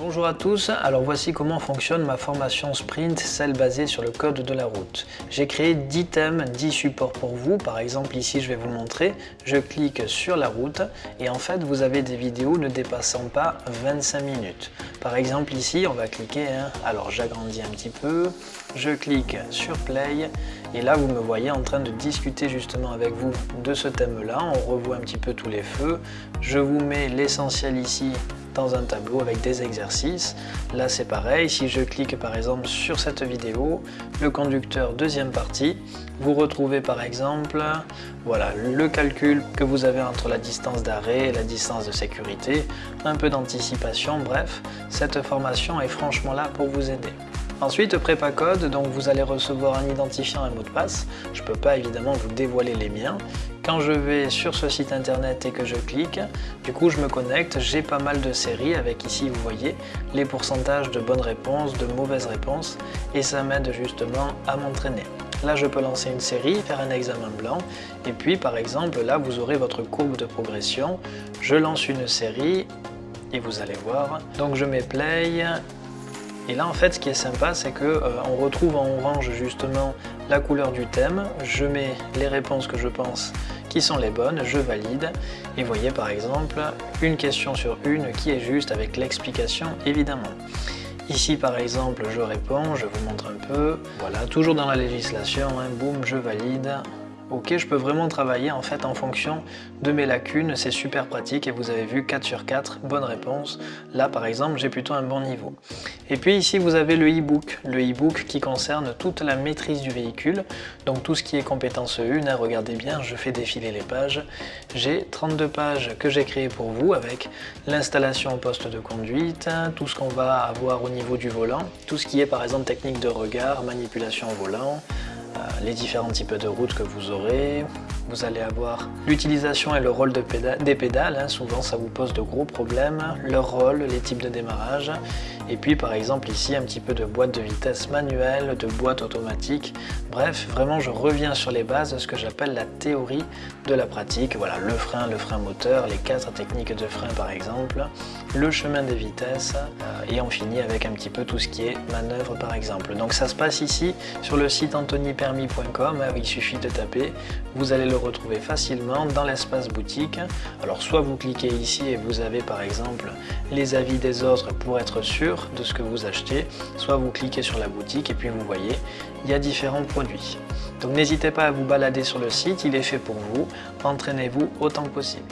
Bonjour à tous, alors voici comment fonctionne ma formation Sprint, celle basée sur le code de la route. J'ai créé 10 thèmes, 10 supports pour vous, par exemple ici je vais vous montrer, je clique sur la route et en fait vous avez des vidéos ne dépassant pas 25 minutes. Par exemple ici on va cliquer, hein. alors j'agrandis un petit peu, je clique sur play et là vous me voyez en train de discuter justement avec vous de ce thème là, on revoit un petit peu tous les feux, je vous mets l'essentiel ici dans un tableau avec des exercices. Là c'est pareil, si je clique par exemple sur cette vidéo, le conducteur deuxième partie, vous retrouvez par exemple voilà, le calcul que vous avez entre la distance d'arrêt et la distance de sécurité, un peu d'anticipation, bref, cette formation est franchement là pour vous aider. Ensuite, prépa code, donc vous allez recevoir un identifiant et un mot de passe. Je ne peux pas évidemment vous dévoiler les miens. Quand je vais sur ce site internet et que je clique, du coup je me connecte, j'ai pas mal de séries avec ici vous voyez les pourcentages de bonnes réponses, de mauvaises réponses et ça m'aide justement à m'entraîner. Là je peux lancer une série, faire un examen blanc et puis par exemple là vous aurez votre courbe de progression. Je lance une série et vous allez voir. Donc je mets play et là en fait ce qui est sympa c'est que euh, on retrouve en orange justement la couleur du thème, je mets les réponses que je pense qui sont les bonnes, je valide. Et voyez par exemple une question sur une qui est juste avec l'explication évidemment. Ici par exemple je réponds, je vous montre un peu, voilà toujours dans la législation, hein, boum je valide, Ok, je peux vraiment travailler en fait en fonction de mes lacunes, c'est super pratique et vous avez vu 4 sur 4, bonne réponse. Là par exemple, j'ai plutôt un bon niveau. Et puis ici vous avez le e-book, le e-book qui concerne toute la maîtrise du véhicule, donc tout ce qui est compétence 1, hein, regardez bien, je fais défiler les pages. J'ai 32 pages que j'ai créées pour vous avec l'installation au poste de conduite, tout ce qu'on va avoir au niveau du volant, tout ce qui est par exemple technique de regard, manipulation au volant, les différents types de routes que vous aurez. Vous allez avoir. L'utilisation et le rôle des pédales, hein. souvent ça vous pose de gros problèmes, leur rôle, les types de démarrage, et puis par exemple ici un petit peu de boîte de vitesse manuelle, de boîte automatique, bref vraiment je reviens sur les bases de ce que j'appelle la théorie de la pratique, voilà le frein, le frein moteur, les quatre techniques de frein par exemple, le chemin des vitesses, euh, et on finit avec un petit peu tout ce qui est manœuvre par exemple. Donc ça se passe ici sur le site Anthony permis.com, hein, il suffit de taper, vous allez le retrouver facilement dans l'espace boutique. Alors soit vous cliquez ici et vous avez par exemple les avis des autres pour être sûr de ce que vous achetez, soit vous cliquez sur la boutique et puis vous voyez, il y a différents produits. Donc n'hésitez pas à vous balader sur le site, il est fait pour vous, entraînez-vous autant que possible.